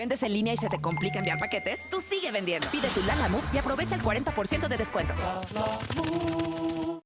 ¿Vendes en línea y se te complica enviar paquetes? Tú sigue vendiendo. Pide tu Lala y aprovecha el 40% de descuento.